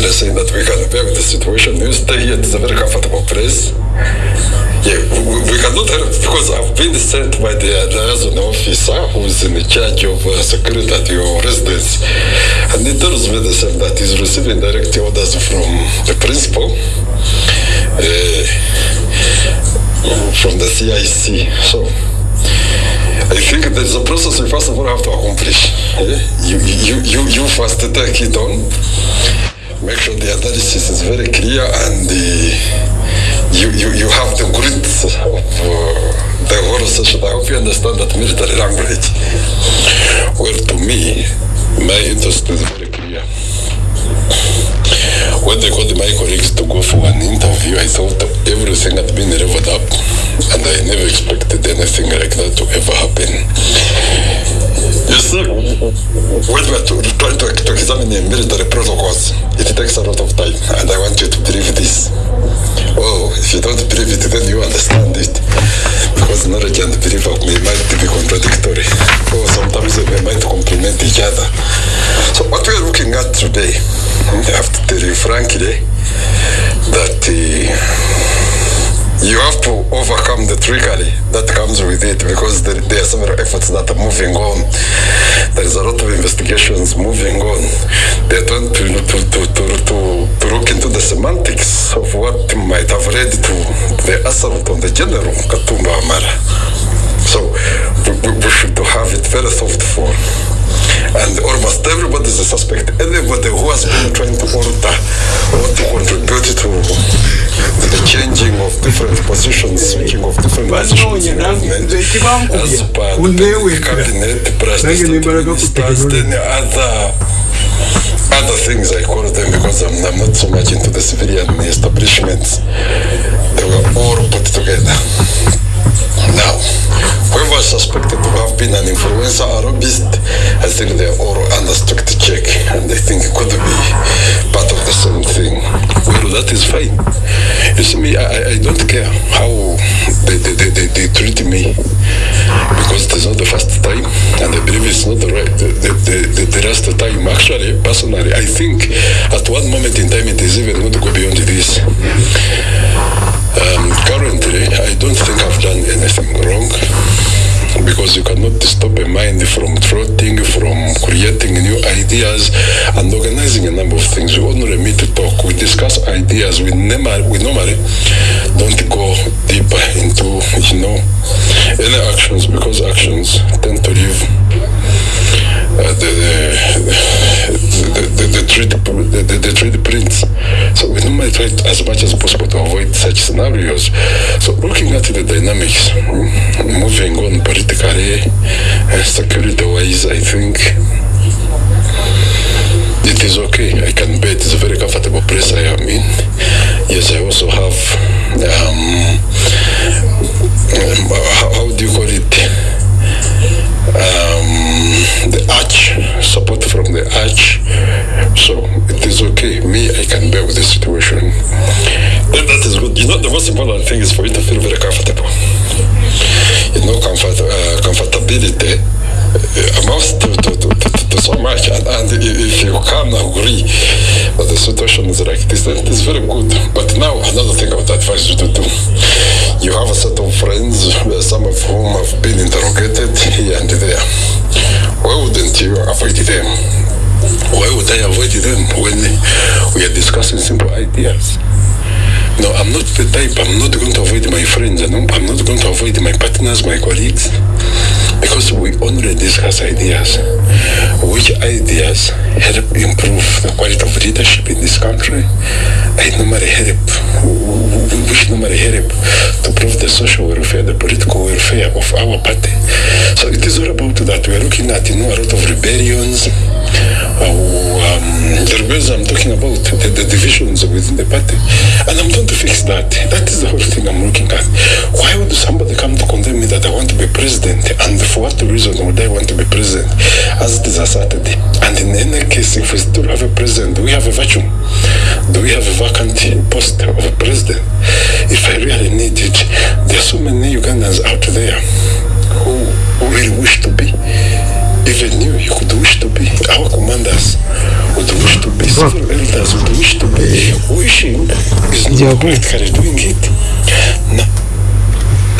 Andre saying that we can bear with the situation. You stay here, it's a very comfortable place. Yeah, we, we cannot help because I've been sent by the liaison officer who's in charge of uh, security at your residence. And he tells me the same that he's receiving direct orders from the principal, uh, from the CIC. So, I think there is a process we first of all have to accomplish. Yeah? You, you, you, you first take it on, make sure the analysis is very clear and uh, you, you, you have the grit of uh, the whole session. I hope you understand that military language. Well, to me, my interest is very clear. When they called my colleagues to go for an interview, I thought everything had been leveled up, and I never expected anything like that to ever happen. You see, when we to, to, to examine the protocols, it takes a lot of time, and I want you to believe this. Oh, if you don't believe it, then you understand it. Because knowledge and belief may might be contradictory. Or sometimes they might complement each other. So what we are looking at today, I have to tell you frankly, that uh, you have to overcome the trickery that comes with it because there, there, are several efforts that are moving on. There is a lot of investigations moving on. They're trying to, to, to, to, to, to look into the semantics of what might have led to the assault on the general Katumba Amara. So we, we, should have it very soft thoughtful and almost everybody is a suspect. Anybody who has been trying to alter or to contribute to the changing of different positions, switching of different positions in government as per the cabinet, president, ministers, then other other things I call them because I'm, I'm not so much into the civilian establishments. They were all put together. Now, whoever is suspected to have been an influencer or lobbyist, I think they are all under strict check and I think it could be part of the same thing. Well, that is fine. You see me, I, I don't care how they, they, they, they, they treat me because it is not the first time and I believe it's not the right, the, the, the, the last time. Actually, personally, I think at one moment in time it is even going to go beyond this. Um, currently, I don't think I've done anything wrong because you cannot stop a mind from trotting, from creating new ideas and organizing a number of things. We only meet to talk, we discuss ideas, we, never, we normally don't go deeper into, you know, any actions because actions tend to leave uh, the, the, the, the, the, the, the treat prints. So we normally try as much as possible to avoid such scenarios. So looking at the dynamics, moving on politically, uh, security-wise, I think it is okay. I can bet you can agree that the situation is like this, it is very good. But now, another thing I would advise you to do. You have a set of friends, uh, some of whom have been interrogated here and there. Why wouldn't you avoid them? Why would I avoid them when we are discussing simple ideas? No, I'm not the type, I'm not going to avoid my friends, I'm not going to avoid my partners, my colleagues, because we only discuss ideas. Which ideas help improve the quality of leadership in this country? I normally help, which normally help to improve the social welfare, the political welfare of our party. So it is all about that. We are looking at, you know, a lot of rebellions. Uh, um, the I'm talking about, the, the divisions within the party. And I'm going to fix that. That is the whole thing I'm looking at. Why would somebody come to condemn me that I want to be president? And for what reason would I want to be president? As it is a Saturday. And in any case, if we still have a president, do we have a vacuum? Do we have a vacant post of a president? If I really need it, there are so many Ugandans out there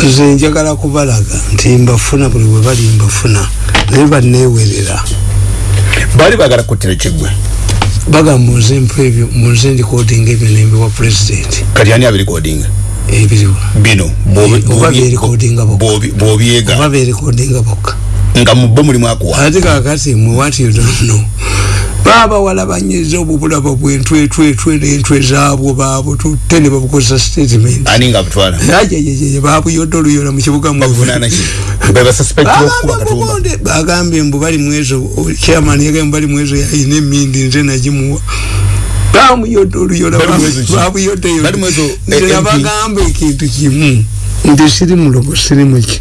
nze njagala kubalaga nti mbafuna buli bwe bali mbafuna naye baneewerera baali bagala kuttira kiggwe? Bagamba nze mpa ebyo munze ndikodinga ebyo nembiwa pulezidenti kati ani abirikodinga ebiriwa. Bino oba berikodinga bwobyega oba berikodinga bokka nga mubbo mulimu akuwa ate kakati mwe what you don't know baba walabanyiza obubulaba bwentwetwetwe nentwe zaabwo baabo tutte ne babukozesa statement. Ajajajaj babuyodde oluyola mu kibuga bagambye mbu bali mwezo chairman yagambye bali mwezo yayina emindi nze nagimuwa. Bamuyodde oluyola babuyoddeyo nze nabagamba ekintu kimu. Nti siri mulogo siri muki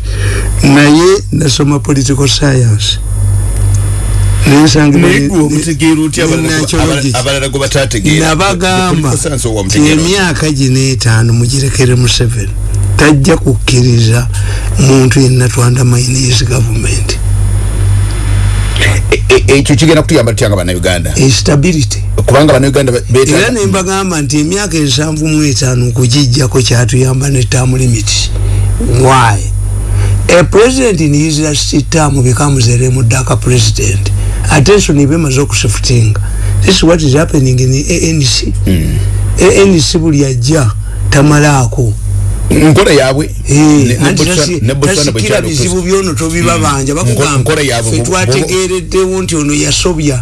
naye nasoma political science nabagamba ti emyaka gino etaano mugirekere museveni tajja kukkiriza muntu yenna twandamainisi gavumenti. Ekyo kigenda kutuyamba tutyanga bannayuganda? Instability. Kubanga bannayuganda era nembagamba nti emyaka ensanvu mu etaano okugijjako kyatuyamba ne term limit. Why? A president in his last term becomes a remudaka president attention ibemaze okusifutinga this is what is happening in ANC mm. ANC buli ajja tamalaako nkola yabwe. Tasikira bizibu byono tobibabanja bakugamba fe twategereddewo nti ono yasobya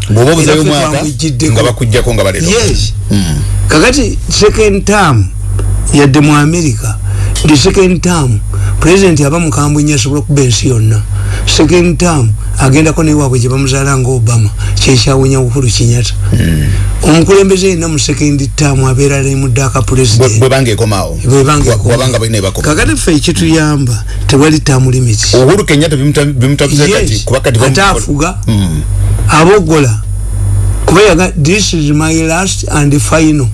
yes. Kakati second term yadde mu america. The second term president aba mukambwe nnyo asobola okuba ensi yonna second term agendako newaabwe gye bamuzaala nga obama kyekyawunya uhuru kinyata omukulembeze yenna mu second term abeera lemuddaaka pulezidentbwebangekomawokakati ffe ekituyamba tewali term limit. Uhuru kenyata ate afuga abogola. Kuba yaga this is my last and final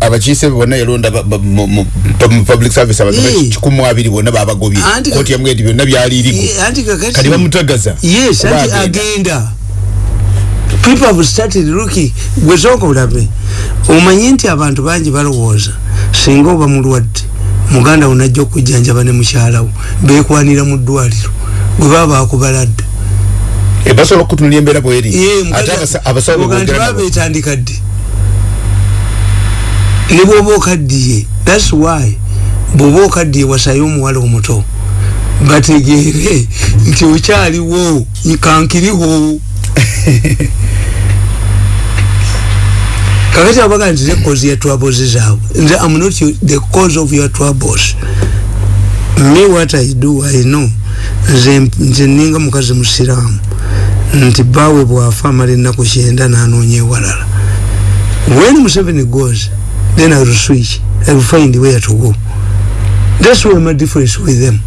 abakiise bonna yalonda public service abantu kikumu abiri bonna babagobye koti yamuga nti byonna byalirigo kati bamutagaza. Yes anti agenda. people have started looking gwesooka olabe omanyi nti abantu bangi balowooza singa oba mulwadde muganda wo najja okujjanjaba ne mukyalawo bekwanira mu ddwaliro bwe baba bakubaladde. Basobola okutunula embeera bweri. Ate abasawo betandika dde ne bwoba okaddiye thats why bwoba okaddiye wasayo omuwala omuto. Bategeere nti okyaliwo kankiriho kakati abaga nti the cause ya troubles zaabwe nze am not the cause of your troubles. Me what i do i know. Nze ninga mukazi musiraamu. Nti bawe bwafa amala ennaku kyenda nanoonya ewalala. When museveni goes then I will switch. I will find where to go. That's why my difference with them.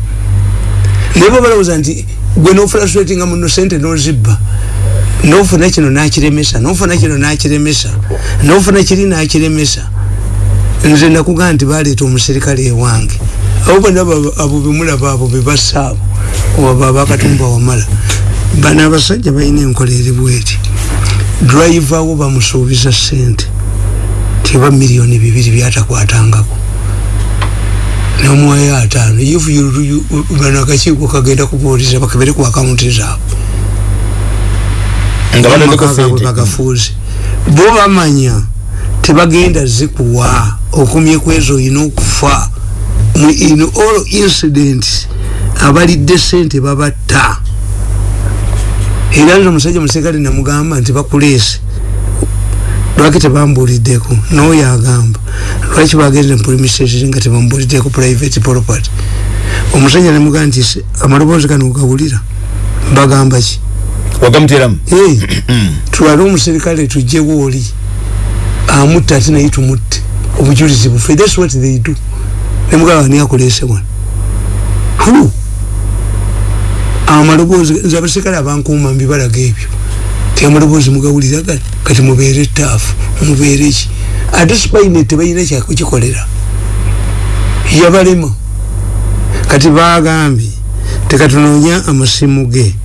Never bala uzanti gwe no frustrating amu no sente no zibba. No funa kino na kiremesa, no funa kino na kiremesa. No funa kiri na kiremesa. Nze nakugamba nti baleeta omuserikale ewange. Abo bonna abo bemula baabo be basaabo. Oba baba katumba wamala. Bana abasajja balina enkola eri bweti. Driver wo bamusuubiza ssente. Teba miliyoni bibiri byatakwatangako. Nomuwayo ataano. Ifu bano akakiiko kagenda kubuuliza bakebere ku akawunti zaabwe. Bagafuuzi bo bamanya tebagenda zikuwa. Okumyeku ezo olina okufa. In all incidents abalidde sente babatta. Era nze omusajja musekale namugamba nti bakuleese lwaki tebambuliddeko noyo agamba lwaki bagenze mpulimisezi nga tebambuliddeko private property? Omusajja nemugaa nti amaloboozi gano ogawulira bagamba ki? Wagamuteramu tulale omuserikale tujjewo oli amutta ate naye tumutte. Obujulizi bufe thats what they do. Nemugamba niakulese wano. Hu amaloboozi nze abaserikale abankuuma mbibalaga ebyo amaloboozi mugawulira kati mubeere taafu mubeere ki? Ate sipaine tebalina kyakukikolera yabalema. Kati bagambye tekatunoonya amasimu ge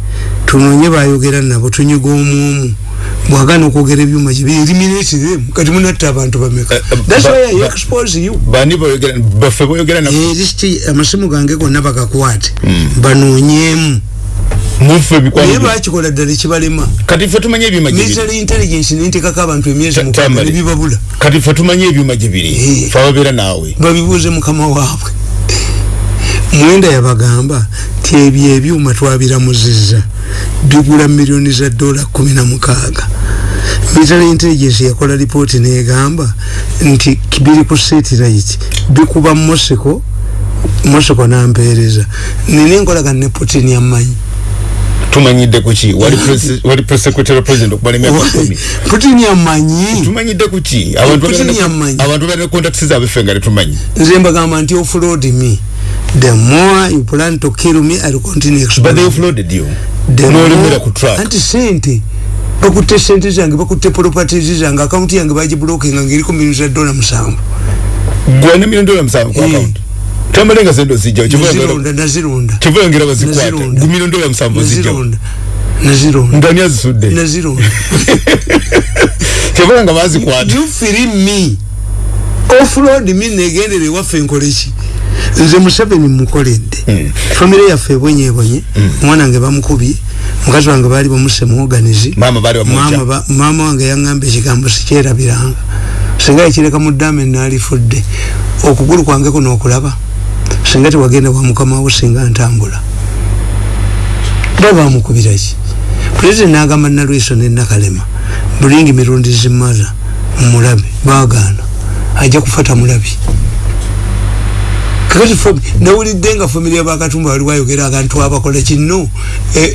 tunoonye bayogera nabo tunyiga omwomu bwagana okwogera ebyuma eliminate them. Kati munatta abantu bameka. Uh, uh, that's why I expose you. baffe boyogera eh amasimu gange gonna bagakwate. Mm. Banoonyemu mufe bikwani naye bakikola ddala kibalema kati ffe tumanye ebyuma gye military intelligence nentekako abantu emyezi mukaaga nebibabula kati ffe tumanye ebyuma gye biri eh. fe ababeera naawe. Babibuuze mukama waabwe. Mwenda yabagamba ti ebyo ebyuma twabiramuzizza bigula miliyoni za dola kumi na mukaaga. Military intelligence yakola ripooti negamba nti biri ku satellite bikuba moseko moseko nampeereza nina enkolagana ne putin yammanyi tumanyidde kuki wali wali press secretary president okubala emyaka kumi putin yammanyi. Tumanyidde kuki abantu putin yammanyi. abantu balina contacts zaabe nga tetumanyi nze mbagamba nti offload me. The more you plan to kill me i will continue but they offloaded you. Nolimira ku track. Anti sente. Bakutte sente zange bakutte properties zange. Account yange bagiblokinga ngiriko milioni za dola musanvu. Gwana milioni dola musanvu ku account tamalenga zendo zijja chivanga nazirunda chivanga ngira bazikwata gumilioni dola musanvu zijja nazirunda ndani azisude nazirunda chivanga bazikwata you feel me. Offload me negendere waffe nkolechi nze museveni mukoledde mm. famire yaffe ebwenyebonye mm. omwana wange bamukubye mukazi wange baali bamuse muoganizi mama wange yaŋamba ekigambo sikyerabiranga singa ekireka mudame nalifudde okugulu kwange kuno okulaba singa tewagenda wa mukamawo singa ntambula. Ba bamukubiraki pulezidenti nagamba nalwiso nenakalema bulingi mirundi zimaza mulabe bagana ajja kufata mulabi kakati nawulidde nga family abakatumba wali wayogera akantu abakola kino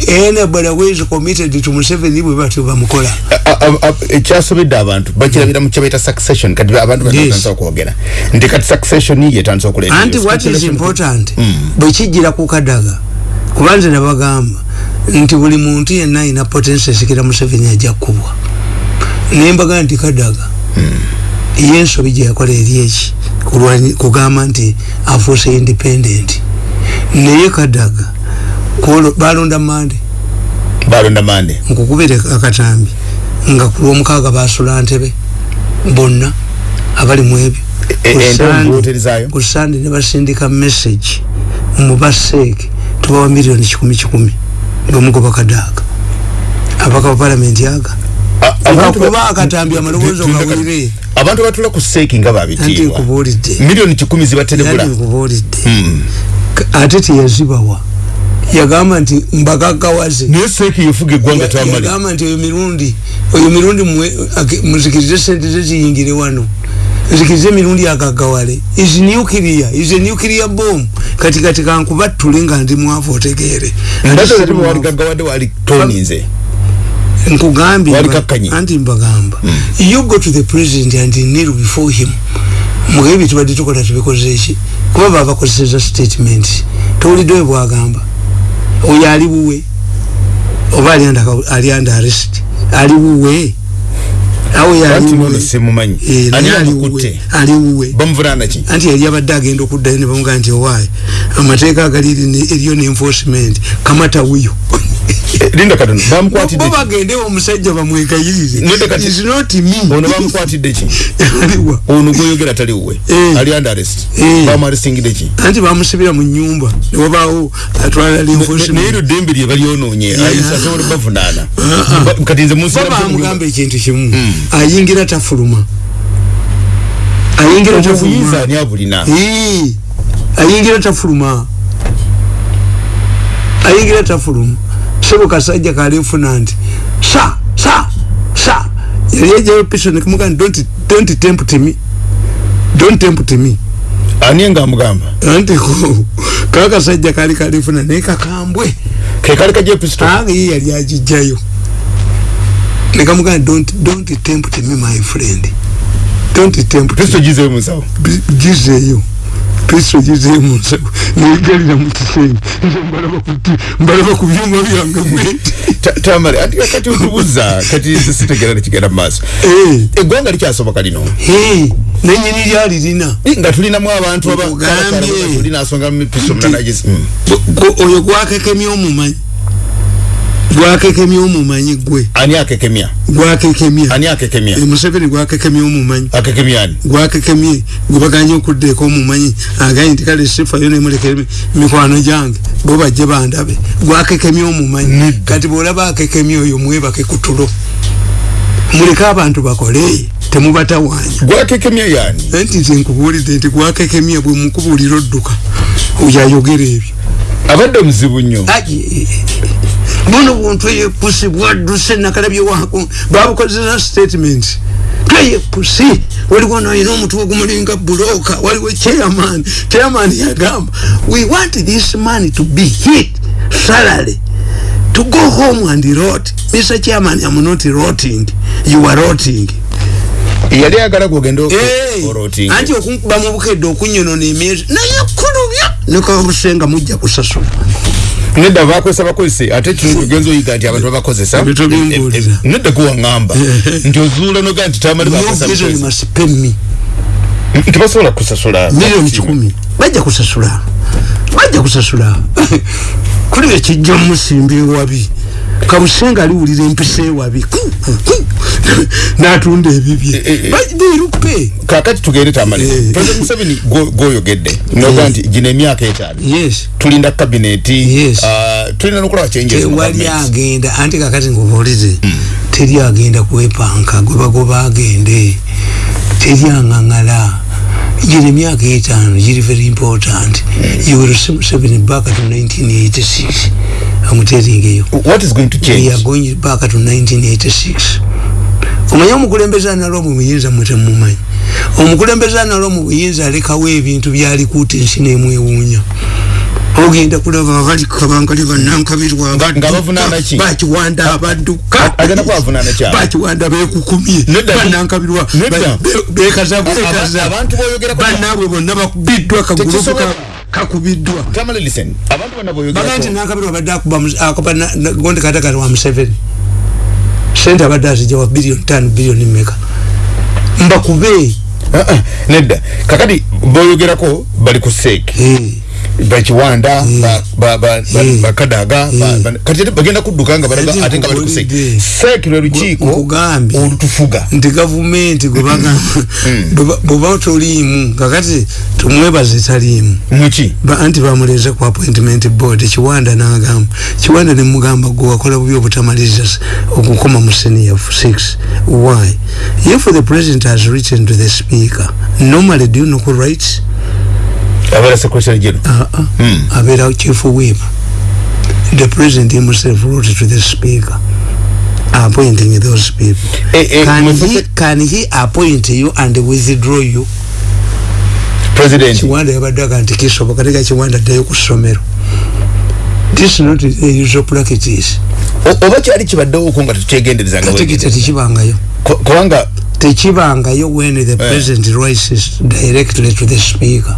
anybody is committed to Museveni bwe batyo bamukola. Ekyasobedde abantu bakirabira mu kyabaita succession. Kati abantu batandisa okwogera. Nti kati succession ye etandisa okuleeta anti what is important? Hmm. bwe kijjira ku kadaga kuba nze nabagamba nti buli muntu yenna ayina potensi esikira Museveni ajja kkubwa naye mbagaa nti kadaga hmm. ye ensobi gye yakola eri eki kugamba nti afuuse independent. Naye kadaga balonda mande balonda mande nkukubire akatambi nga kulwomukaaga basula ntebe bonna abali mu ebyo. E, kusande nebasindika message mubaseeke tubawa miliyoni kikumi kikumi ngaomugoba kadaga. Abaka ba palamenti aga kuba akatambi amaloboozi ogawulire abantu batula ku seeki nga babitiibwa. Miliyoni kikumi zibaterebula hmm. ate teyazibawa. Yagamba nti mbagagawaze naye seeki yefuga eggwanga tamale yagamba nti oyo mirundi oyo mirundi muzikirize sente ze ziyingire wano. Nzikirize emirundi agagawale is nuclear is a nuclear bomb. Kati kati kankubattule nga ndi mwavu otegeere. Wali gagawadde wali toninze nkugambye anti mbagamba. Mm. you go to the president and kneel before him. Mugabe bitubadde tukola tubikoze eki? Kuba babakozeseza statement. Towulidde we bwagamba. Oyo ali buwe? Oba ali under arrest? Ali buwe? Aliwuwe anti yali abadde agenda okuddayo nebamugaa nti owaayo amateeka agali eriyo ne enforcement. Kamata wuyo linda katono bamukwatidde bo bagende omusajja bamwegayirire linda kati is not me. ono bamukwatidde ki? Aliwa ono goyogera tali uwe eh. ali under arrest. Eh. bamu arrestingide ki? Anti bamusibira mu nyumba newabaawo atwala linforcement naye ero dembe lye balyonoonye ayisa asobola bavunaana. Uh-uh. kati nze musira bamugamba ekintu kimu. Hmm. ayingira tafuluma. Ayingira tafuluma. ani abulina? Ayingira tafuluma. Ayingira tafuluma sebo kasajja kalifuna nti sa sa sa yali ejayo piso nekimuga nti don't, don't tempt me. Don't tempt me. Ani nga amugamba? Anti ko kakasajja kali kalifuna naye kakambwe. Kekali kajayo pisto anga ye yali agijjayo. Nekamuga nti don't, don't tempt me my friend. Don't tempt pisto gizeyo musawo. Gizeyo kristo gize munsawo negalira mukisenge mbalaba ku byuma byange mweti tamale ati kati otubuza kati sitegera nekigenda mumaaso eh. eggwanga likyasoboka lino? Nenyini lyali lina. Nga tulinamu abantu abalinasonga mipiso munanagizi oyo gwakekemya omumanyi gwakekemya omumanyi gwe? Ani akekemya? Gwakekemya. Ani akekemya? E museveni gwakekemya omumanyi. Akekemya ani? Gwakekemye gwebaganye okuddeeko omumanyi. Aganye nti kale sifayo nemulekere mikwano gyange bo bajje bandabe. Gwakekemya omumanyi. Kati bwolaba akekemya oyo mwebake kutulo. Muleke abantu bakole temubatawaanya. Gwakekemya yani nti nze nkubuulidde nti gwakekemya bwe mukubuulira odduka. Yayogera ebyo. Abadde muzibu nnyo buno buntu eyepusi bwadduse nakalabye wako? Babukozesa statement. Tweyepusi waliwo nayina omutwe ogumulinga buloka waliwo chairman chairman yagamba we want this man to be hit salary. To go home and rot. Mr chairman am not rotting. You are rotting. Yali agala gwogenda anti okunkuba mu bukedde okunyonona emyezi naye kulubya nekabusenga mujja kusasula nedda bakozesa bakozese. Ate kino tugenza oyiga nti abantu babakozesa. Nedda kuwaŋamba nti ozuula noga nti tamali tebasobola kusasula milioni kikumi. Bajja kusasula bajja kusasula kuli ekijja musimbi wabi kabusenga aliwulira empisa ewabi. Natunda ebibye. Eh, eh, eh. birupe kakati tugende tamale. President museveni gwoyogedde noga nti gino emyaka etaano. Tulinda kabineti. Ah, tulina nokulaba kyenjewali agenda. Anti kakati ngubuulize hmm. teri agenda kwepanka gwebagoba agende. Teri aŋaŋala gino emyaka etaano giri very important. You will see museveni back to 1986 amuteringeyo what is going to change we are going back to 1986 omanyi omukulembeze analo mu buyinza mwetemumanyi omukulembeze analo mu buyinza alekawo ebintu byalikuuta ensi nemwewuunya. Ogenda kulaba abali kabangali abadduka bakiwanda bekukumye. Banankabirwa bekazabanaabwe bonna bakubiddwa kagulu kakubiddwa. Baga nti nankabirwa badde akuba gondi katakati wa museveni sente abadde azijja wa biliyoni tano biliyoni meka mbakube uh, uh, nedda. Kakati boyogerako bali ku seeki bakiwanda bakadaga kati bagenda kudduka nga balaga ate nga bali kuse sek lwe lukiiko olutufuga. Nti gavumenti bweba toliimu kakati tumwebaze taliimu muki anti bamuleze ku appointment board kiwanda nagamba. Kiwanda nemugamba gwe wakola bubi obutamaliriza okukoma mu senior 6 why? If the president has written to the speaker normally do you know who writes abera secretary general uh -uh. Hmm. abera chief whip. The president himself wrote to the speaker. Appointing those people. Eh, eh, can, he, can he appoint you and withdraw you? President. Chiwanda yabadaga nti kisoboka teka chiwanda ddayo ku ssomero this not the usual practice oba kyali kibaddewo oko nga tekyegenderezanga tekibangayo. Kubanga tekibangayo when the eh. president yeah. writes directly to the speaker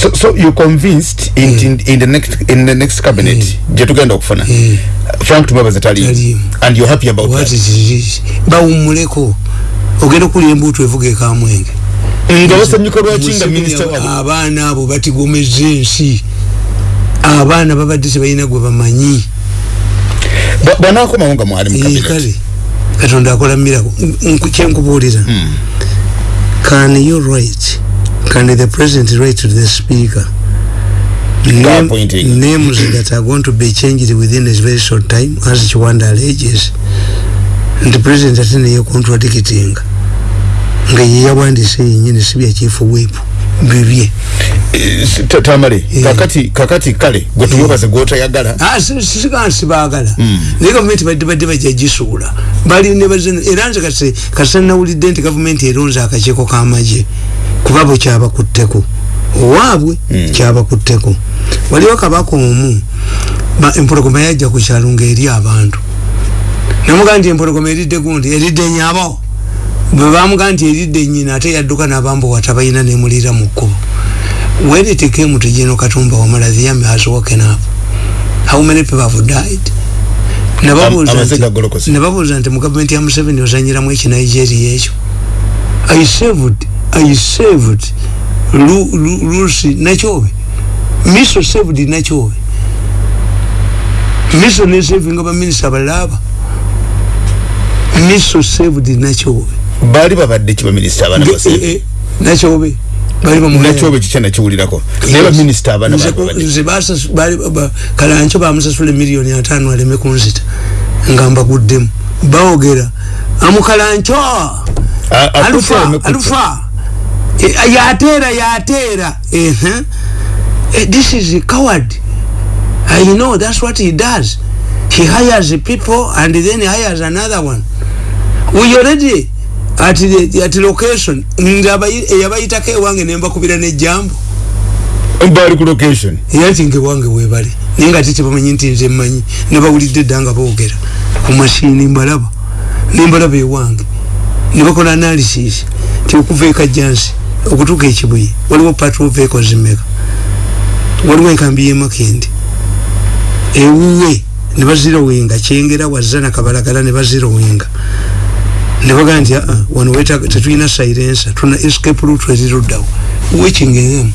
so so you convinced in, yeah. in in the next in the next cabinet yeah. je tugenda okufuna yeah. frank tumabaza tali and you happy about what that. what is this bawumuleko ogenda kuli embuto evuge kamwenge nga basanyuka lwaki nga minister wabo abaana abo batigomeza ensi abaana babadde tebalina gwe bamanyi. Bwanakomawo nga mwali mu kale katonda akola mirako. Kyenkubuulira hmm. can you write can the president write to the speaker. Name, names that are going to be changed within a very short time as Chwanda alleges. And the president atene ye contradicting. Nga ye yawandise yenyini sibya chief whip bibye tamale yeah. kakati kakati kale gwetumwebaze yeah. gwotayagala ah, sisiga nsibagala mm. naye gavumenti badde badde bajagisuula era nze kase nawulidde nti gavumenti eronze akakiiko k'amagye kuba bwe kyabakutteko owaabwe mm. kyabakutteko waliwo kabaka omu empologoma yajja ku kyalo ngaeri abantu namugaa nti empologoma eridde gundi eridde nyabo bwe bamugaa nti eridde nyina ate yadduka nabambo watabalina nemulira mu kkubo when it came to General Katumba Wamala, the army has woken up. How many people have died? Nababuza nti mu government ya Museveni ozanyiramu eki Nigeria ekyo. I saved, I saved Lucy Nachobe. Miso saved Nachobe. miso nesavinga baminisa balaba miso saved nakyobe bali babadde ki baminisita abaana eh, eh, nakyobe. Nakyobe kikya nakiwulirako naye baminisita abaana kalanco bamusasula emiliyoni ataano aleme kunzita nga mbaguddemu. Bawogera amukalanco alufa alufa. Eh, yateera yateera this is a coward. I know that's what he does. He hires people and then he hires another one. We already at the at the location yabayitako ewange nembakubira nejambo bali ku location. Yati nge wange webali naye nga tete bamanyi nti nze mmanyi nebawulidde dda nga boogera ku mashini mbalaba nembalaba ewange nebakola analysis ti okuva ekajjansi okutuuka ekibuye waliwo patrol vehicles meka waliwo enkambi yemakendi ewuwe ne bazirowinga kyengera wazana kabalagala ne bazirowinga ne bagaa nti aa wano wetaga tetulina sirensa tuna escape route eziruddawo wekingezemu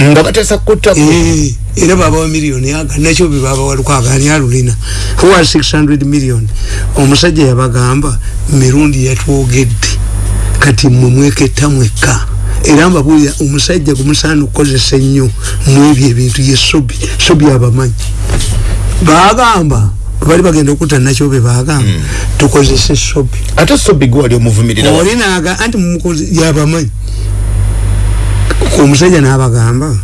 nga batesa eh, era babawa miliyoni aga nakyo bebabawa lukwaga ani alulina huwa 600 million? Omusajja yabagamba mirundi yatwogedde. Kati mmwe mweketta mwekka era mbabulira omusajja gumusaana okukozesa ennyo mwebyo ebintu ye sobi sobi abamanyi bagamba bali bagenda okutta nakyo be bagamba mm. tukozese sobi ate sobi gwali omuvumirira? Olinaga anti mumukozi yabamanyi. Omusajja n'abagamba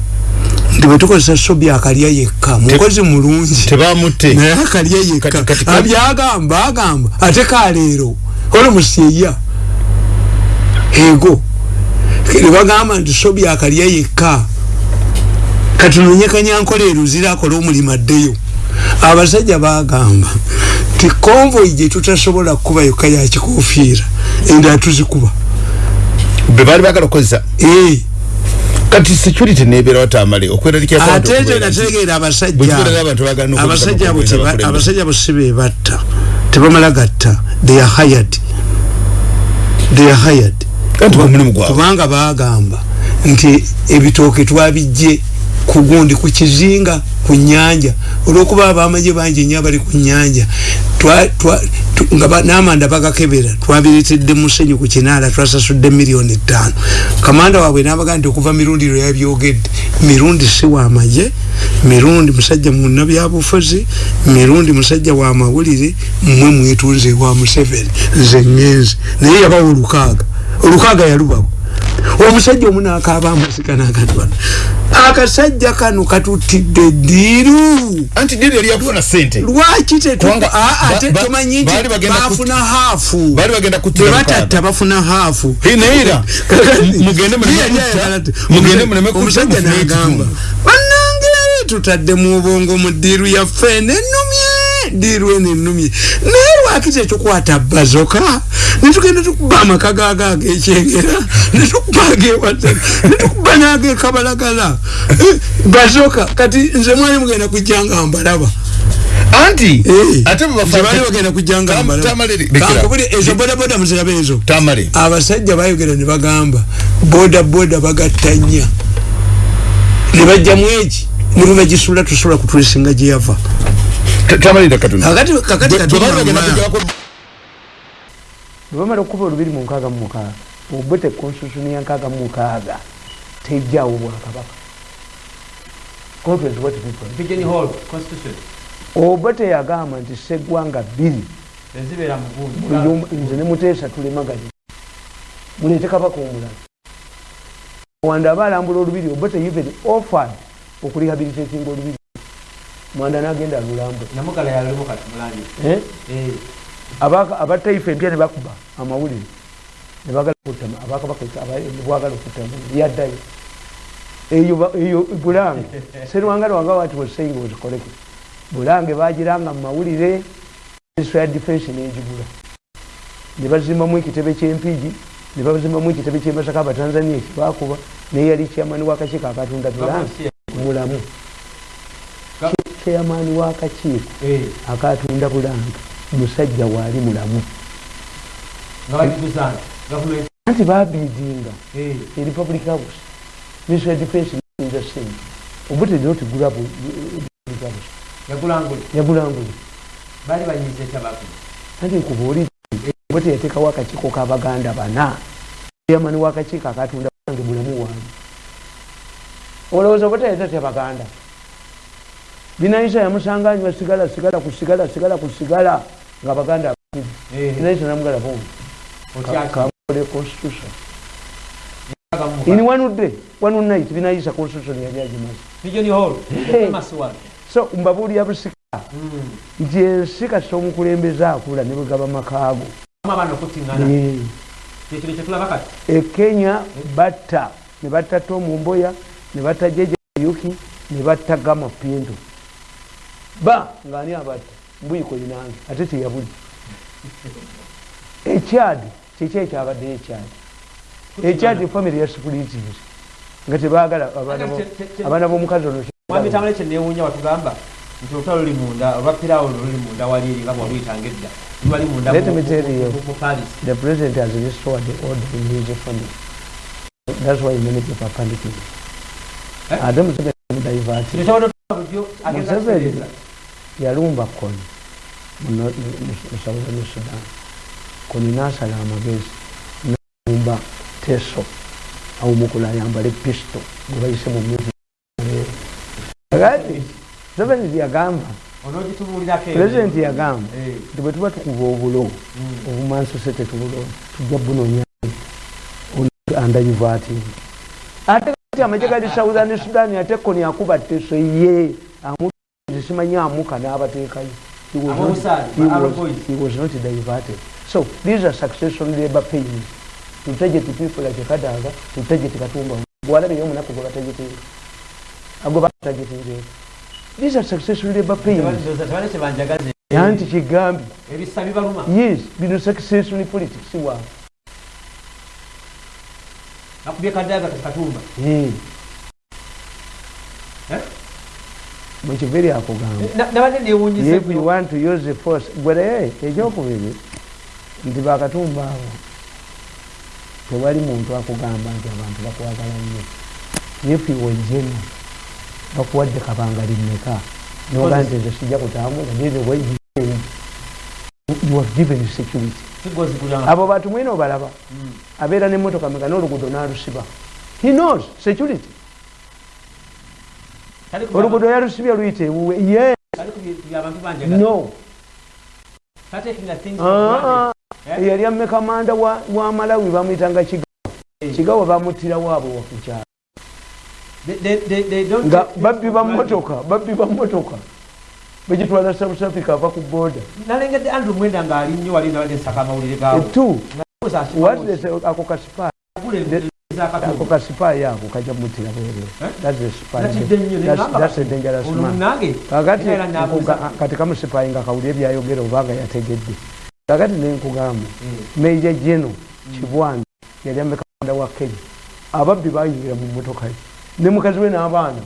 nti bwetukozesa sobi akalya yekka mukozi mulungi. tebamutte naye akalya yekka abyagamba agamba ate kaleero olomusyeya ego. Nebagamba nti sobi akalya yekka katunonye kanyankole eruzira akola omulimu addeyo abasajja bagamba ti konvoyi gyetutasobola kukuba yokka yakikofiira endala tuzikuba. Bebali bagala okukozesa eh. kati security nebeera watamale ate nze nategeera abasajja. abasajja bo si bebatta tebamala gatta they are hired. They are hired. Kubanga bagamba nti ebitooke twabijje kugundi ku kizinga ku nyanja olwokuba abamaje bangi nnyo abali ku nyanja namanda bagakebera twabiretedde musenyu ku kinaala twasasudde miliyoni etaano kamanda waabwe nabaga nti okuva mirundi lwe yabyogedde mirundi si wamaje mirundi musajja munabyabufuzi mirundi musajja wa mawulire mmwe mwetunze wa museveni. Nze ngenzi naye yabawa olukaaga. Olukaaga yalubawo omusajja omu nakaba amasika nagatwala akasajja kano katutidde diiru anti diiru yali yakufuna sente lwaki ate tomanyi nti bafuna haafu. bebatatta bafuna haafu. Omusajja nagamba bannange tutadde mu bwongo mu diiru yaffe nenumye diiru eno ennumye naye lwaki tekyokwata bazoka? Netugenda tukuba amaka gaga agekyengera netukuba agewata netukuba nagekabalagala eh, bazoka kati nze mwali mugenda kujjanga mbalaba. Anti eh, ate bali bagenda kujjanga mbalaba. Ezo bodaboda muziraba ezo. Abasajja bayogera ne bagamba bodaboda bagattanya ne bajjamu eki? Nebebagisula tusobola kutulesinga gyeyava kakati kakati bwebamala okukuba olubiri mu nkaaga mu mukaaga obute constitution ya nkaaga mu mukaaga tejjaawo bwakabaka oba teyagamba nti seggwanga bbiri. Nze ne muteesa tulemaganye muleete kabaka omulala. Wanda aba alambula olubiri oba teyiven offered okurehabilitatinga olubiri mwanda nagenda lulambwe eh? eh. abataifa empya nebakuba amawulire. Nebagala okutama yaddayo eyo bulange. Serwanga lwanga wati was saying was correct bulange bagiranga mumawulire ministry ya defense negigula nebazimbamu ekitebe kyempigi nebazimbamu ekitebe kyemasaka abatanzania ekibakuba neyali kyamani wakakiiko akatunda bulange mulamu chairman wakakiiko eh. akatunda bulanga musajja waali mulamu. Anti babidinga eh. e republic house ministry of defense obutedde otigula republic house yagulanguli bali banyize tabaku anti nkubuulire bwete yateekawo akakiiko k'abaganda bana. Yamani wakakiiko akatunda wange bulamu wange. Olowooza bwete yatatya baganda binaisa yamusanganywa sigala sigala sigala sigala ku sigala nga baganda binaisa namugala bombi kakole constitution. In one day one night binaisa constitution yali agimaze. So mbabuulira busika nti ensi kati omukulembeze akula ne bwegaba makaago. Ekenya batta ne batta tomumboya ne batta jeje yuki ne batta gama pinto ba ngaani abatta mbuyiko inange ate teyabuli. Ekyadi kiki ekyabaddeyo ekyadi. Ekyadi famire yasipulitiri nga tebagala abaana bomukazi ono mwamitamale kyenewunya watugamba nti olutalo luli munda olwapirawo luli munda wali eri nga bwaluyitanga edda lwali munda the president has restored the order in his family. That's why many people are panicking. Ate museveni mudivati museveni yalumba koni. Mu southern sudan koni nasala amagezi nalumba teso. Awumukula ayambale pisto. Gwe bayise mu museveni yagamba pulezidenti yagamba nti bwe tuba tukuba obulo obumanso se tetubulo tujja bunonya andayivati ate kati amaje gali southern sudan ate koni akuba teso ye amutisimanyi amuka n'abateekayo. He was not diverted. So these are succession labor pains. To target people like kadaga to target katumba gwalabeyo omunaku gwe batagetinga agwe batagetinga these are succession labor pains. Yanti kigambi. Yes bino succession politics wa? Akubye kadaga katumba mukiviri akugamba you want to use the force gwere ekyokubiri nti bakatumba abo tewali muntu akugamba nti abantu bakwagala nnyo. If you were general bakuwadde kabanga limeka noga nti nze sijja kutambula nene you have given security. Abo bantu mwene obalaba. Abeera nemotoka meka n'oluguudo n'alusiba. He knows security oluguudo yalusibye luyita ewuwe ye no. Yali ameka manda wa malawi bamwyitanga kigawa kigawa bamutirawo abo wakukyalo nga babbi bamotoka babbi bamotoka begitwala south africa ava ku boda nalengedde andrew mwenda ngaali nnyo wali nabadde nsaka amawulire gawo ako kasipa ako kasipayi ako kajja mutira bwerekati kamusipayi nga kawulire ebyayogera obanga yategedde kakati nenkugamba meja jeno kibwani yali amekamanda wa kenya ababbi bayingira mu motoka ye ne mukazi we n'abaana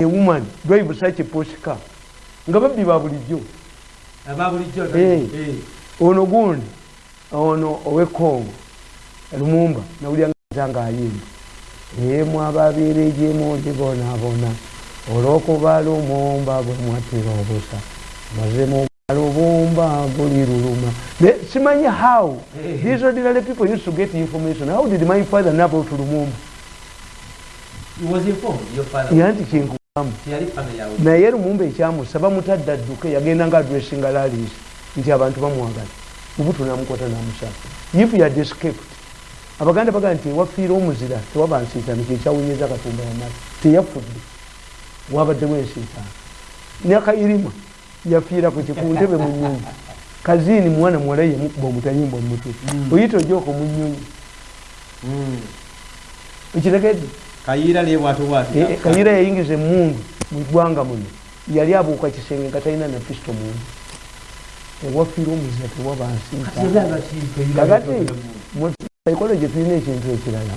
woman drive such a Porsche car nga babbi ba bulijjo ono gundi ono owekongo lumumba nawulyanga nga ayimba emu ababiire gyemuli bonabona olwokuba lumumba bwe mwatira obusa mazemu lubumba guli luluma. Simanyi how? These ordinary people used to get information. How did my father know about lumumba? Yanti kinkugamu naye lumumba ekyamusa bamutadde adduke yagenda nga adressinga lalis nti abantu bamwagala ubutu namukwata namusala if you had escaped abaganda bagaa nti ewafiire omuzira tewaba nsiitaano kyekyawunyeza katumba wamala teyafudde. Wabaddewo ensiitaano nakayirima yafiira ku kikuntebe mu nyonyi kazini mwana muwala yemukuba omutayimba omutwe oyita ojoko mu nyonyi okitegedde? Kayira yayingiza emundu mugwanga muno. Yali abuuka kisenge nga talina na pisto mundu ewafiira omuzira tewaba nsiikakati psychology tulina ekintu ekirala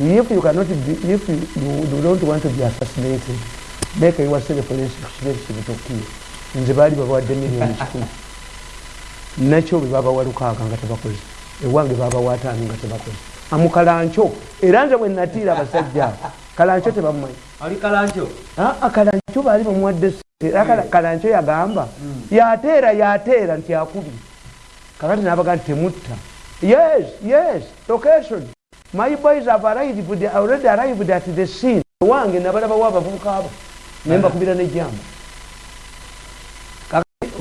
if you cannot be, if you, you don't want to be assassinated make yourself less expensive to kill. Nze baali babawadde miliyoni kikumi. Nakyo bwe babawa lukaaga nga tebakoze. Ewange babawa ataano nga tebakoze. Amukalanco era nze bwe natiira abasajja kalancho tebamumanyi. Ali kalancho? Aa kalancho baali bamuwadde sente kalancho yagamba yateera yateera nti akubi. Kakati nabaga nti temutta yes yes location. My boys have arrived already arrived at the scene. Wange nabalabawo abavubuka abo nembakubira nejamba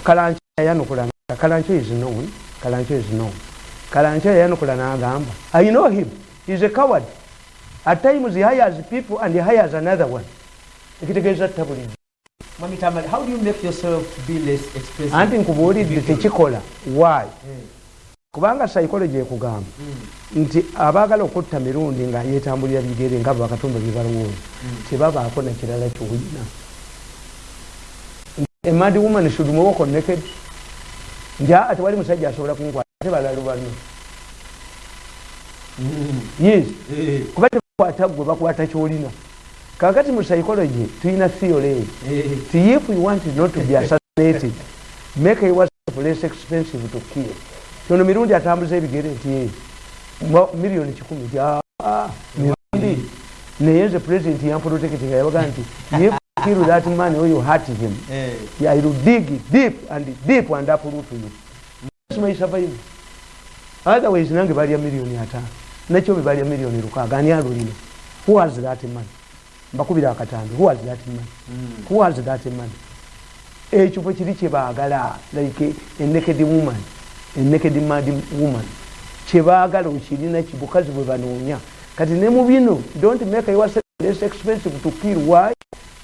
kalancho yayanukula kalancho is known. Kalancho is known. Kalancho yayanukula nagamba i know him. Is a coward. At times he hires people and he hires another one. Ekitegeeza tabuli anti nkubuulidde tekikola. Why kubanga psychology ekugamba nti abaagala okutta mirundi nga yetambulira bigere nga bakatumba byebalowooza tebabaako nakirala kyolina emad woman should walk on naked nti aa tewali musajja asobola kunkwata ate balalu bano. Yes. Kuba tebakwata gwe bakwata kyolina. Kakati mu psychology tulina theory. Ti if you want not to be assassinated make yourself less expensive to kill tono mirundi atambuza ebigere nti miliyoni kikumi. Ti mirundi. Naye nze president yamprotecting yabaga nti if kill that man or you hurt him. Yeah, I will dig deep and deep and uproot you that's my survival otherwise nange balya miliyoni ataano nakyo be balya miliyoni lukaaga ani alulina? Who has that money mbakubira akatambi who has that money mm. who has that ekyo bwe kiri kyebaagala like a naked woman naked mad woman kyebaagala okirina kibukazi bwe banoonya kati ne mu bino don't make yourself less expensive to kill why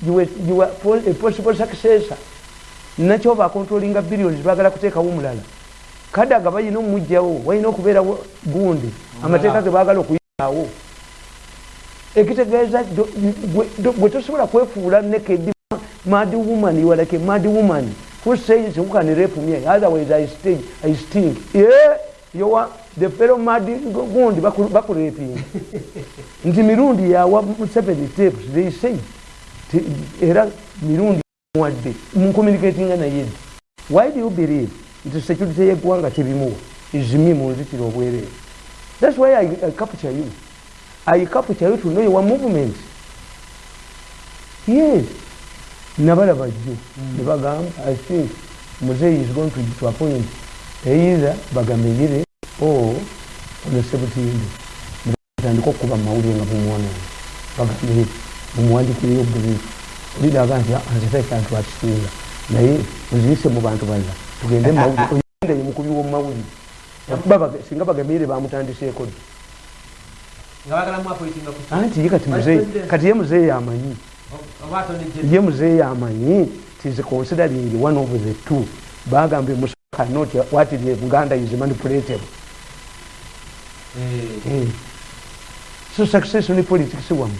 you were, you were a possible successor nakyo bakontrolinga billions baagala kuteekawo omulala kadaga bayina omujjawo walina okubeerawo gundi amateeka ge baagala okuyaawo ekitegeeza bwe tosobola kwefuula naked mad woman you are like a mad woman who says who can rape me? Otherwise I stay I stink yeah you are the fellow mad gundi bakuraping nti mirundi yawa seven steps they say era mirundi wadde mucommunicatinga naye why do you believe nti security yeggwanga tebimuwa izimi mu nzitiro obwereere thats why I, I capture you. I capture you to know your movement. Yes nabalaba jjo nebagamba i think muzeyi is going to, to appoint either bagameyire or onesebutinde tandika okukuba mumawulire nga bumuwonana bagambe bumuwandikireyo bulifu olidaga nti nzetekantu akisinga naye oziyise mu bantu balala tugende mumawulire oyende mukubi womumawulire singa bagameyire bamutandiseeko dda anti ye kati muzeyi kati ye muzeyi amanyi ye muzeyi amanyi tis considering one of the two. Bagambye musakanot what the buganda is manipulatable hey. so success in politics wamu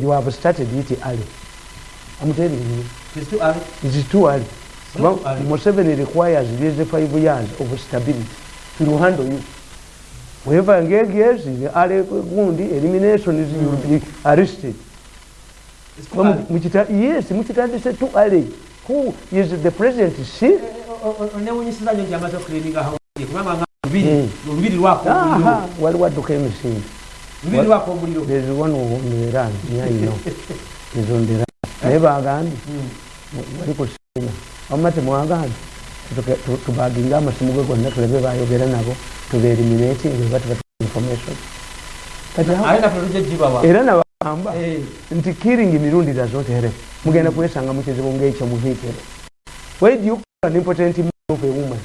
you have started it early. I'm telling you. It's too early. it is too early. Not too early. museveni requires these five years of stability to handle you whenever engage in early gundi elimination is you be arrested. It's too early. Muchita, yes mukitandise too early who is the president? Sick onewunyisiza nyo nti amaze okulininga hawuye kubanga nga lubiri Mm. lubiri lwako omuliro aha waliwo adduka emisinde lubiri lwako omuliro there's one on the run yeah, you know is on the run naye bagambye wali ku sina wamma temwagambye tuke- tu- tubaginge amasimu ge gonna tulabe bayogera nabo tubatuwa information. Era nabagamba Eh, nti killing mirundi help mugenda kwesanga mukizibu ngekyo muhiitero why do you call an important man of a woman?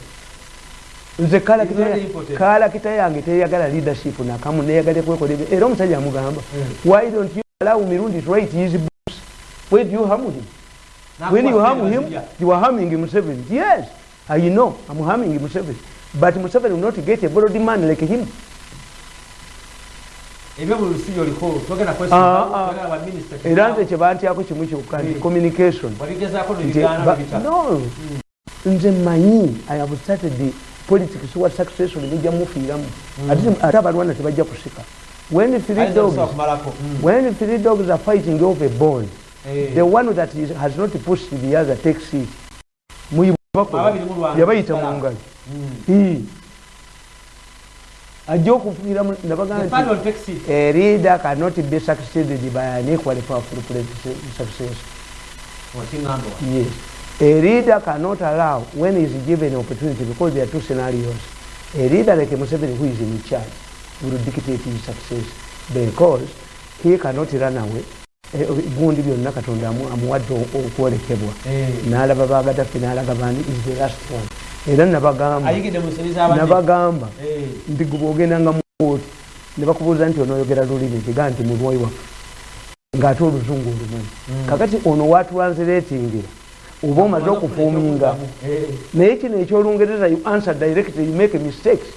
Nze kalakita yange teyagala leadership nakamu neyagala kwekola ebyo era omusajja amugamba why don't you allow mirundi to write his books? Why do you harm him? When you harm him you are harming Museveni yes I know I'm harming Museveni. But Museveni will not get a borrowed man like him. Era nze kyebantyako kimu kyokka nti Mm. communication. No. Nze manyi i have started politics wa successful mujja mufiiramu Ate- ate abalwana tebajja kusika. When three dogs okumalako when three dogs are fighting over a ball the one that is, has not pushed the other takes it. Yabayita mu ngalo Ii. ajja okufugira nabagamba nti a leader cannot be succeeded by an equally powerful success yes. A leader cannot allow when he is given opportunity because there are two scenarios. A leader like Museveni who is in charge will dictate his success because he cannot run away gundi byonna katonda amuwadde okwolekebwa. N'alaba bagadaffe n'alaga bani is the last one. Era nabagamba nti gubwogendanga mukooti ne bakubuuza nti onoyogera lulimi kiga nti mulwai waffe ng'ate oluzungu olumanyi kakati ono watranslatingira oba omaze okufuuminga naye kino ekyolungereza you answer directly you make mistakes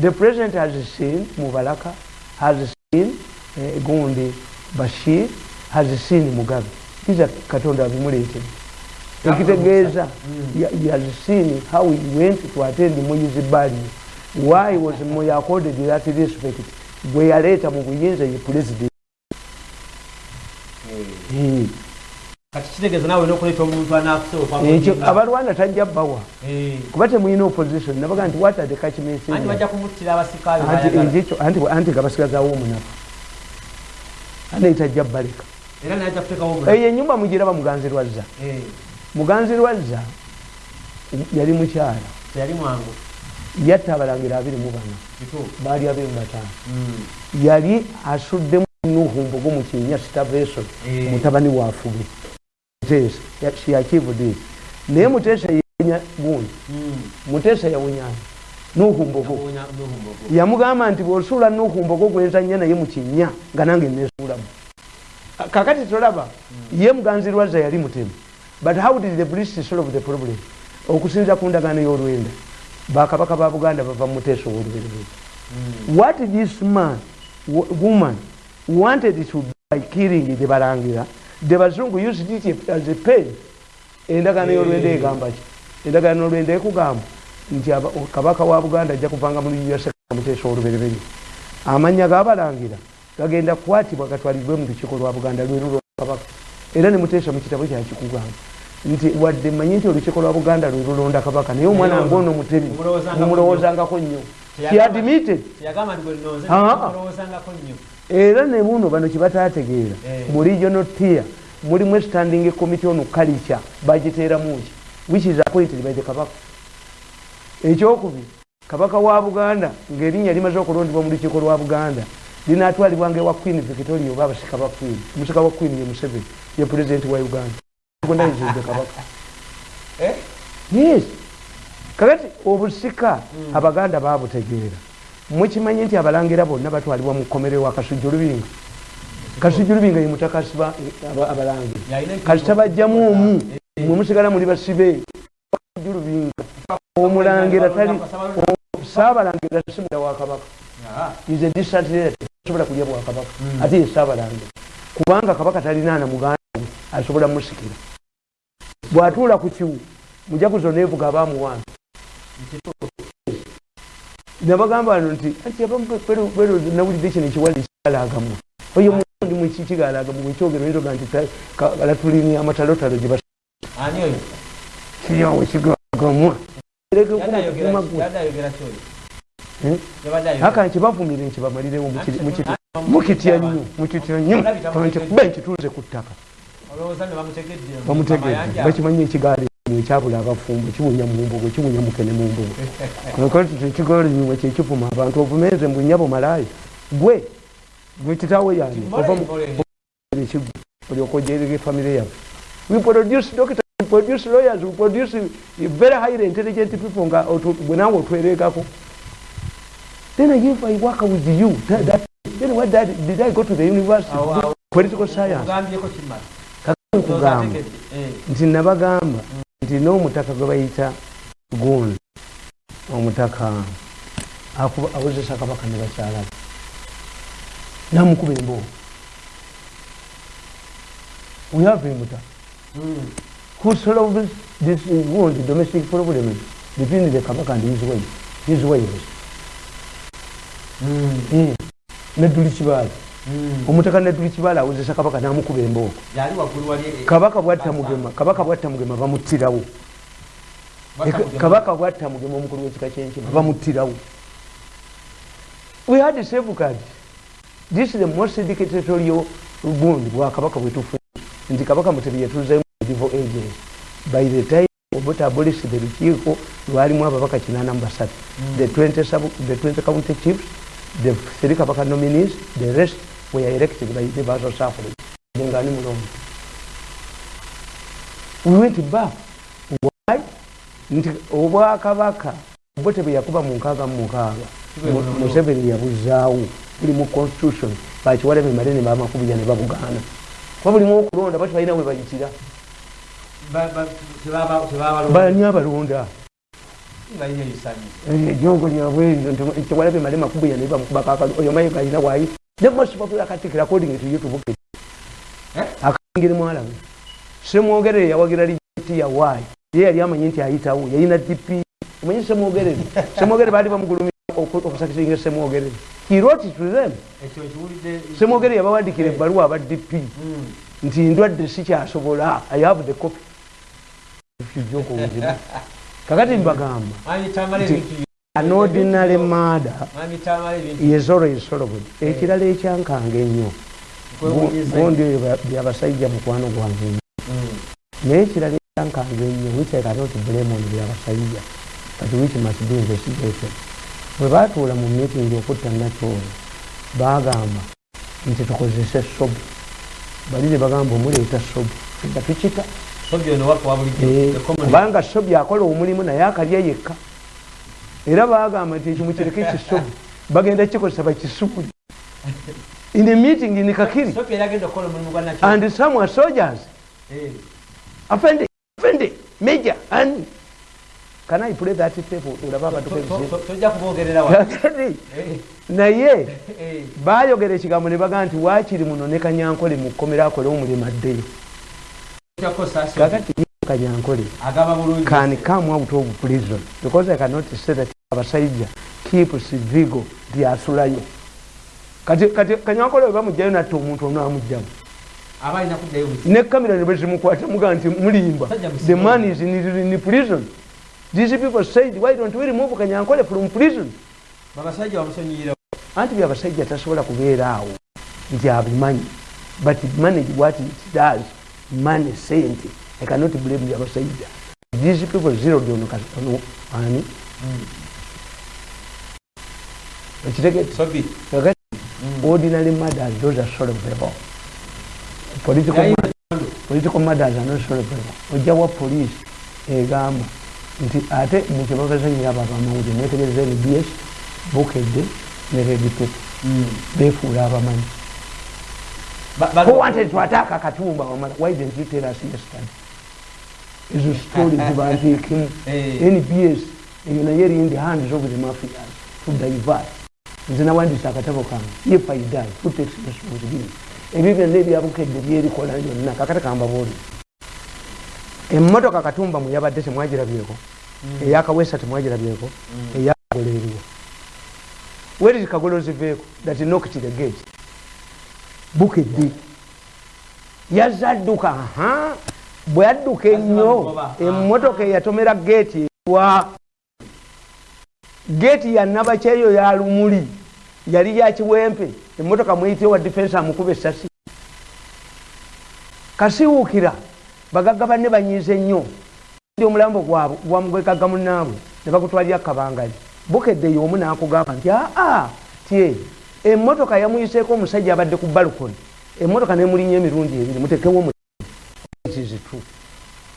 the president has seen mubalaka has seen eh, gundi bashir has seen mugabe. Iza katonda abimuleetera ekitegeeza has seen how he went to attend moyizi bali. Why was moy accorded that respect? Gwe yaleeta mu buyinza ye president. Ekyo abalwanda tajja bbawa. Kuba temulina opposition nabaga nti what are the kachmensanti gabasigazaawo omunafu ane tajja bbaleka eyo enyumba mugiraba muganzi lwazza. Muganzi lwazza yali mukyala. Yatta abalangira abiri mu bana. Baali abiri mu bataano. Yali asuddemu nuhumbogo mu kinya sitaveso mutabani wafube mutesa yakivude naye mutesa yawunya gundi. Mutesa yawunyani nuhumbogo yamugamba nti bwosuula nuhumbogo gwenzanya naye mu kinya nga nange nesuulamu kakati tolaba ye muganzi lwaza yali mutemu but how did the british solve the problem? Okusinza ku ndagaano y'olwenda. Bakabaka ba buganda bava mutesa owoluberere what this man woman wanted to by killing the balangira the bazungu used it as a pain endagaano y'olwenda egamba ki? Endagaano y'olwenda ekugamba nti kabaka wa buganda ajja kuvanga mu mutesa oluberere amanya gabalangira gagenda kukwatibwa gatwalibwe mu lukiiko lwa buganda lwerulwa kabaka. Era ne muteesa mu kitabo kyakikugamba nti wadde mmanyi nti olukiiko lwa buganda lwe lulonda kabaka naye omwana nga ono mutebi mumulowoozangako nnyo. Kiadmitted era ne buno bano kyebataategeera mu regional tier mulimu standing committee ono culture bagiteeramuki which is appointed by the kabaka. Ekyokubiri kabaka wa buganda ng'erinnya limaze okulondebwa mu lukiiko lwa buganda linatwalibwanga ewa queen victoria oba abasika ba queen. Omusika wa queen ye museveni ye pulezidenti wa uganda. Gondayizidde kabaka. Yes. Kakati obusika abaganda babutegeera mukimanyi nti abalangira bonna batwalibwa mu kkomero wa kasujju lubinga. Kasujju lubinga ye mutakasiba abalangira. Kasita bajjamu omu. Mwe musigala muli basibe. Kasujju lubinga. Omulangira tali saabalangira simula wa kabaka. Ize disatirated asobola kulya bwakabaka ate ye saabalangira kubanga kabaka talinaana muganda we asobola musikira bwatuula ku kiwu mujaguzo nevuga abaamuwana nabagamba no nti nawulidde kino ekiwali kigalagamu oyo mundi mukikigalagamu bwekyogero eroga nti latulini amatalotalo gye kiryawe kigagamwa aka nkibavumire nkibamalirewo mukitya nnyo mukitya nnyo kuba nkituuze ku ttaka. Bamutegedde bakimanyi ekigaali ekyabula abafumbo kibunya mumbugo kibunya mukene mumbugo ekigaalinyuma kyekivuma abantu ovumeeze mbunyabo malaaya. Gwe gwe kitaawe yani ovaekigwe olyoka ojerera efamire yaffe. We produce doctor we produce lawyers we produce very highly intelligent people nga bwe nawe otweregako then i work with you. That, that, then what that, did i go to the university? Oh, political science. Kugamba. nti nabagamba nti n'omutaka gwe bayita gundi omutaka awozesa kabaka ne bakyalabe namukuba emboo we have emuta who solves this wound domestic problem? Between the kabaka and his wife his wives neduli kibaala omutaka neduli kibaala awozesa kabaka namukuba embooko kabaka bwatta mugema kabaka bwatta mugema bamuttirawo. Kabaka bwatta mugema omukulu wekika kyenkima bamuttirawo. We had safeguard this is the most dictatorial gundi bwakabaka bwetufu nti kabaka mutebi yatuzemu medieval ages by the time obuta abolish the lukiiko lwalimu ababaka kinana mu basatu. The 20 sub the 20 county chiefs the three kabaka nominees the rest were elected by universal suffrage mulongo we went back why? Nti obwakabaka bote bwe yakuba mu nkaaga mu mukaaga museveni yabuzaawo buli mu constitution. Bakiwaleme male ne bamakubija ne babugaana kuba bulimu okulonda bati balina we bayitira bani abalonda ejongo lyabwekiwalabe male makubuja ne bamukubakakalo oyo mayiga alina wayi the most popular katikira according to youtube akangiri mwalabe semwogerere yawagira lijeti yawaayi ye yali amanyi nti ayitawo yalina dp omanyi semwogerere semwogerere baali bamugulumira okusakisinga semwogerere he wrote to them semwogerere yabawandikira ebbaluwa aba dp nti ndwadde sikyasobola i have the copy ifyujokobuzibu kakati mbagamba an ordinary murder is always solved ekirala ekyankanga ennyo. Gondi byabasajja mukwano gwange nnyo naye ekirala ekyankanga ennyo which i cannot blame on byabasajja but which must be investigated. Bwe batuula mu meeting okutta nakyolo bagamba nti tukozese sobu bali ne bagamba omuleeta sobu nga tukita kubanga sobi akola omulimu naye akalya yekka. Era bagamba nti ekimu kireke kisobi bagenda kikozesa bakisubuli in a meeting in kakiri. And some are soldiers afende afende major and can i play that tape? Olaba abantu naye bayogera ekigambo ne bagaa nti waakiri muno ne kanyankole mu kkomera akole omulimu addeyo kanyankole can come out of prison? Because i cannot say that abasajja keep civigo nti asulayo. Kati kanyankole webamugjayo natta omuntu ono amugjamu ne kamera ne bezimukwata muga nti mulimba the man is in, in prison. These people said why don't we remove kanyankole from prison? Anti byabasajja tasobola kubeera awo nti abimanyi. But manage what it does money sente i cannot blame byabasajja these people zeroed on ono ani ekitegete ordinary murders those are solvable political, political murders are not solvable ojja wa police egamba nti ate mukyebabazanyira abo abamawulire netegereza nbs bukedde ne redpepe befuula abamanyi who wanted to attack akatumba? Wamala why didn't you tell us yesterday? Ezo story zibanteekemu nbs eyo naye eri in the hands of the mafias to divert nze nawandisa akatabo kange if i die who takes responsibility? Ebyo byonna ebyabukedde byerikola byonna kakati kambabuuli emmotoka katumba mweyabadde temwagirabyeko eyakawesa temwagirabyeko eyagolo eriwo where is kagolozi veeko that knocked the gate bukedde yazadduka aha bwe yadduka ennyo emmotoka eyatomera geeti ewa geeti yanabakyeyo ya lumuli. Yali yakiwempe emmotoka mweyite wa difensi amukuba essasi kasiwuukira bagagga banne banyiize nnyo ndi omulambo gwabwe gwamugwekagga munaabwe ne bagutwalira kabangali. Bukedde y'omu n'akugamba nti aa tye emmotoka yamuyiseeko omusajja abadde ku balukoni emmotoka nemulinya emirundi ebiri mutekewo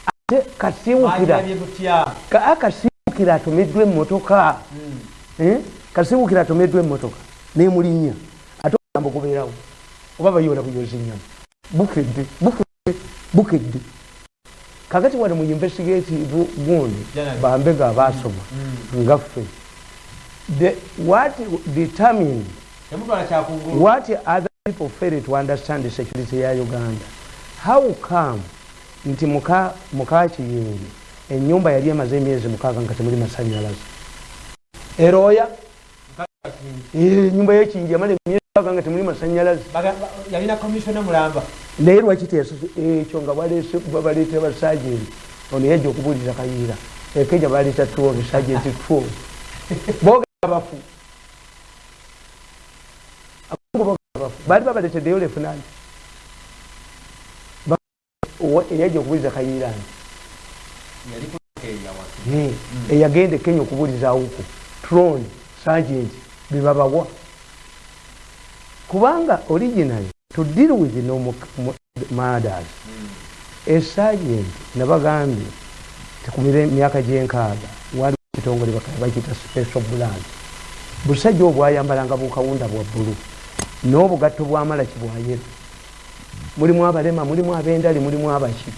ate kasiwukira kasiwukira atomeddwa emmotoka. Kasiwukira atomeddwa emmotoka nemulinya ate omulambo gubeerawo oba bayola buyoza enyama bukedde bukedde bukedde kakati wano mu investigative gundi bambega abasoma ngaffe what determine what other people fail to understand the security ya uganda? How come nti muka mukakiyingi enyumba yali emaze emyezi mukaaga nga temuli masanyalaze eroya enyumba yekiyingi yamala emyezi mukaaga nga temuli masanyalaze naye lwaki ekyo nga babaleeta basajenti ono yajja okubuulira kayiira ekeja baleeta twelve sajenti twelve. Bogera bafu bafu baali babaleteddeyo lefunanti eyajja okubuliza kayirani eyagenda ekenya okubulizawoku tron sergent bebabawa kubanga originally to deal with no murders. Esagent nabagambye tekumire emyaka gyenkaaga waliwo ekitongole bakiyita special brand busajja obwo ayambalanga bukawunda bwa bbulu n'obugatto bwamalaki bwayero mulimu abalema mulimu abendali mulimu abaki.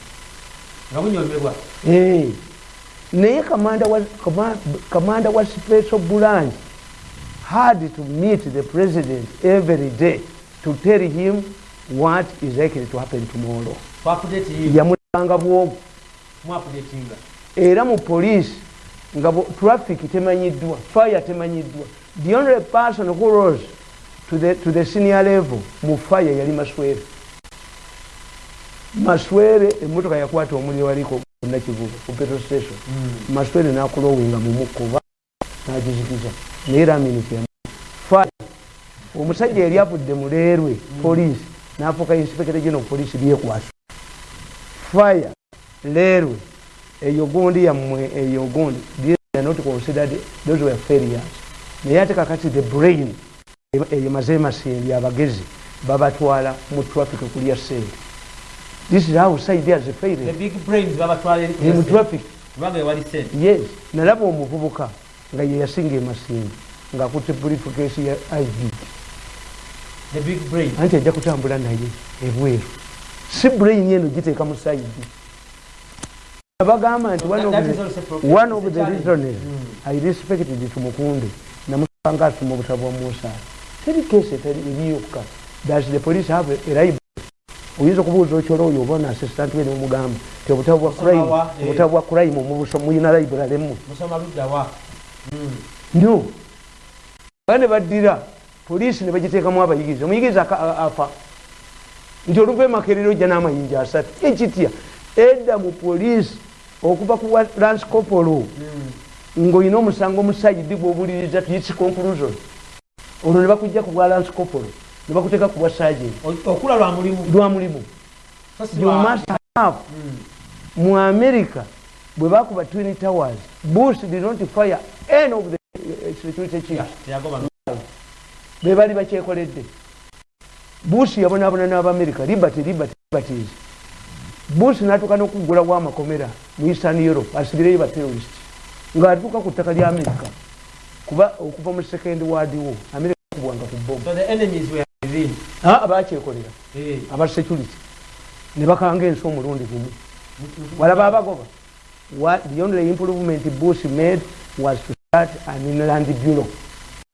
Naye kamanda wa special branch had to meet the president every day to tell him what is likely to happen tomorrow. Yamulanga bwobu era mu police nga traffic temanyiddwa fire temanyiddwa. The only person who rose to the, to the senior level mu fire yali maswere. Maswere emotoka yakwata omuliro waliko nakivuga ku petrol station. Mm. maswere nakulowinga mumukuba nagizikiza. Naye raminiti ya fire. Omusajja yali avudde muleerwe mm. police nafuuka inspector general police lyekwasa fire. Leerwe. Eyo gundi yammwe eyo gundi not considered those were failures. Naye ate kakati the brain eyo maze masindi abagezi babatwala mu traffic kulya sente this is how side brains babatwala mu traffic yes. Nalaba omuvubuka nga ye yasinga emasindi ng'akutte briefcase ya id the big brain. Anti ajja kutambula naye ebweru. Si brain eno giteeka mu side abagamba nti one of the reasons i respected tumukunde. Namusanga asoma obutabo bwa musa teri teri ebiyokka does the police have a library oyinza okubuuza okyolo oyo oba nassistant we nomugamba ti obutabo bwa crime obutabo bwa crime muyina library mu no ba ne baddira poliisi ne bagiteekamu abayigiriza omuyigiriza afa nti oluva emakerero ojja n'amayinja asatu ekitya edda mu poliisi okuva ku lance copolo ng'olina omusango omusaidi gw'obuliriza tuyitsi conclusion olwo ne bakujja ku bwa lance copolo ne bakuteeka ku bwa sergent okula lwa mulimu. Mu america bwe bakuba twin towers bush did not fire any of the security chiefs. Be bali bakyekoledde. Bush yabonabona n'abamerika liberty liberty liberties bush natuuka n'okuggulawo amakomera mu eastern europe asibireyo baterorist ng'atuuka ku ttaka lya amerika kuba okuva mu second world war amerika kubwanga ku bomu bakyekolera aba security ne bakanga ensi omulundi gumu. Walaba abagoba the only improvement bush made was to start an inland bureau.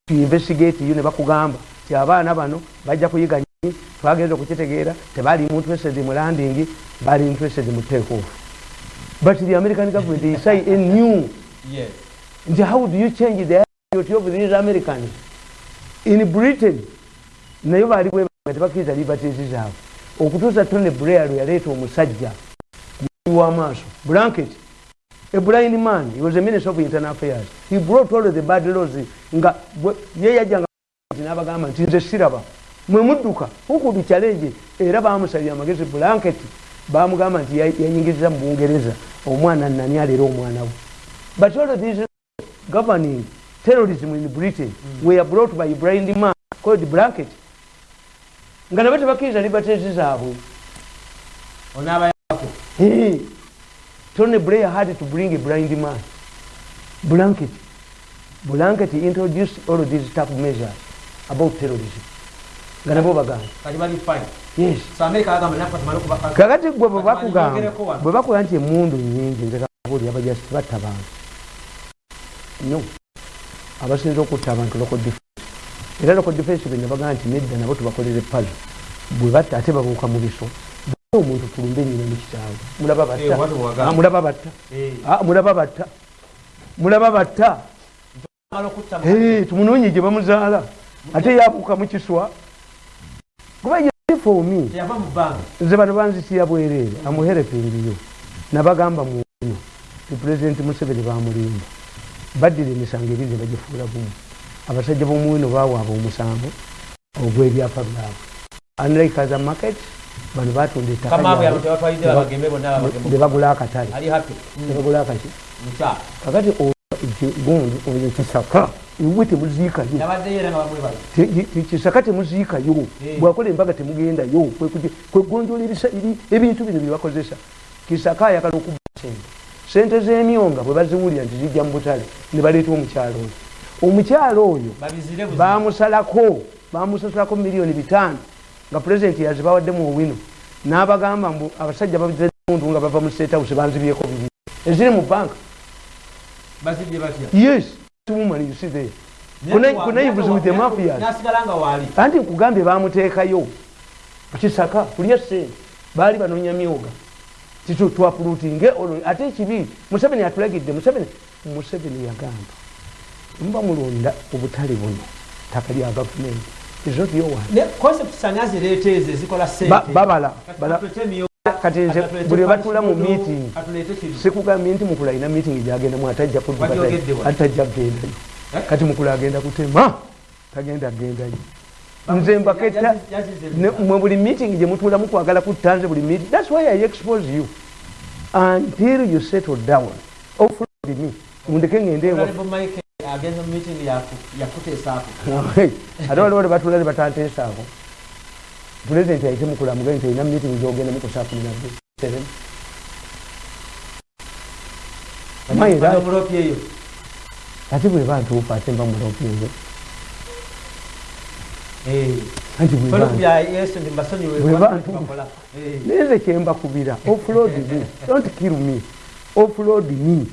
To investigate you ne bakugamba ti abaana bano bajja kuyiga nyi twagenza okukitegeera tebali interested mu landing bali interested mu take off but the american government they say a new. Yes. nti how do you change the of these americans in britain nayo bali bwe nga tebakiriza liberties zaabwe okutuusa tone blair yaleeta omusajja wamaaso blanket. A blind man he was a minister of internal affairs. He brought all the bad laws nga ye yajjanga n'abagamba nti nze siraba. Mwe mudduka hukudu challenge era bamusabye amagezi blanket bamugamba nti yanyingiriza mu bungereza omwana nani alera omwana we. But all of these governing terrorism in britain. Mm. were brought by blind man called blanket nga nabo tebakiriza liberties zaabwe. Tony blair had to bring a blind man. Blanket. Blanket introduced all these tough measures about terrorism. Nga nabo bagamba yes kakati gwe bwebakugamba bwe bakuga nti emundu nyingi nze kabuli abajasi batta bantu no abasinza okutta abantu local defense era local defense bwe nabagaa nti nedda nabo tubakolere pazo bwe batta ate babuuka mu biso. Omuntu tulumbe nyina mukitaawe mulaba batta. mulaba batta. Mulaba batta. Mulaba batta. Tumunoonye gye bamuzaala. Ate yabuuka mu kiswa. Kuba yefomi nze bano banzitira bwereere. Amuherepingiyo nabagamba muno ti pulezidenti museveni bamulimba baddira emisango ebiri ne bagifuula bumu. Abasajja b'omuwino bawaaba omusango ogwebyapa byabwe. Unlike a market bano batunda ettaka kamaabwe lyabwe, abo tebatwalidde babageme bonna ne babageme bagula akatale. Ali happy? Ne bagula akaki kakati gundi oyo kisaka iwe temuziikayo. Kisaka temuziikayo. Eh. bwakola embaga temugendayo. Kwegonjola ebintu bino byebakozesa kisaka ayagala okuba sente sente z'emyonga bwe baziwulira nti zijja mu butale ne baleeta omukyalo oyo. Omukyalo oyo bamusalako bamusasulako miliyoni bitaano nga pulezidenti yazibawaddemu owino n'abagamba mbu abasajja bazimuntu nga bava mu state house banzibyeko bibiri. Eziri mu banka yes woman you see there. Kunaivuzi with the mafias. anti nkugambye bamuteekayo kisaka kulya sente baali banoonya myoga titu twapulutinge olwo ate ekibi museveni atulagidde museveni museveni yagamba muba mulonda obutale buno ttaka lya gavumenti. Ezo ezikola sente babala Kati nze buli batula mu meeting sikugambye nti mukulu alina meeting gyagendamu atajja Wagyogedde wa? atajja kugendayo Eh? kati mukulu agenda kutema tagenda kugendayo nze mbaketta mwe buli meeting gye mutuula mukwagala kutta nze buli meeting thats why i expose you. Until you settle down. Offload me. Mundeke ngende ate waliwo ne batuula ne batanteesaako pulezidenti ayite mukulu amugee nti olina meeting gyogenda mukusaa kumi nabbi seven. Mayi, Bano that- omulopi eyo. Ate bwe bantuufa ate mba mulopinze Eh. anti bwe Bano bantu- kubya yesu ndi mbasonyiwe Bwe kuba bantu- bakola. Eh. Neze kyembakubira offload me. Don't kill me. Offload me.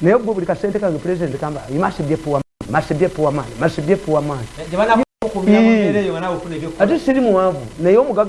Naye gwe buli kasente kange president kamba must be poor man must be poor man must be poor man. Ebyokukola. Ate siri muwanvu naye omugaga